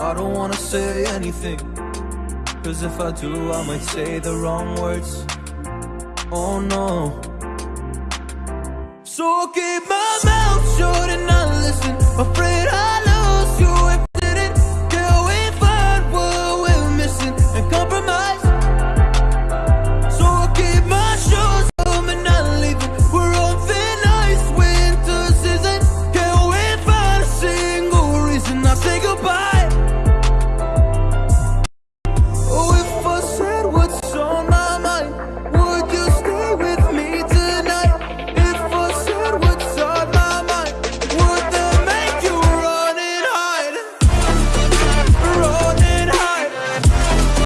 I don't wanna say anything. Cause if I do, I might say the wrong words. Oh no. So I'll keep my mouth shut and I